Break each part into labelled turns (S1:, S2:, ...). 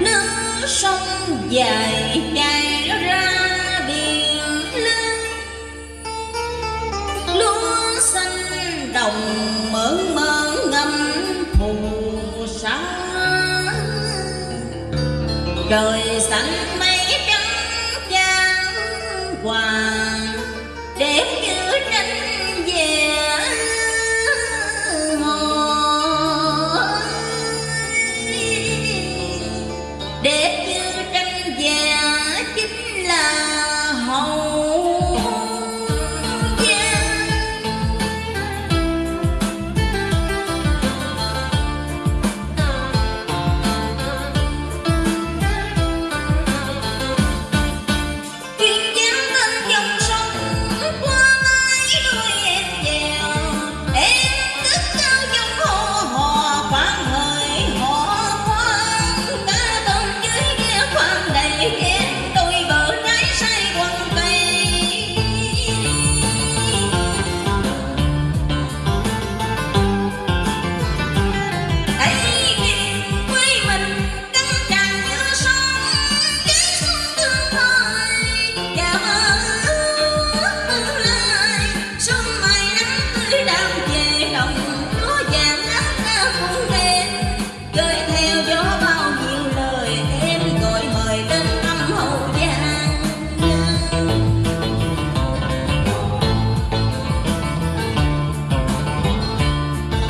S1: nước sông dài dài ra biển lớn lúa xanh đồng mơ mơ ngâm phù sa trời xanh mây trắng chan hoàng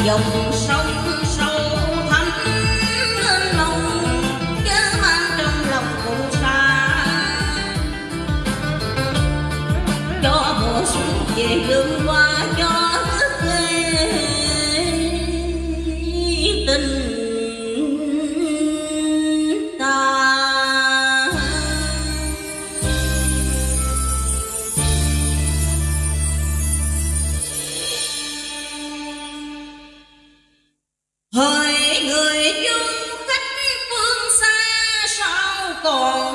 S1: dòng sông sâu thẳm lên lòng, chớ mang trong lòng cũng xa cho mùa xuân về hương qua. 또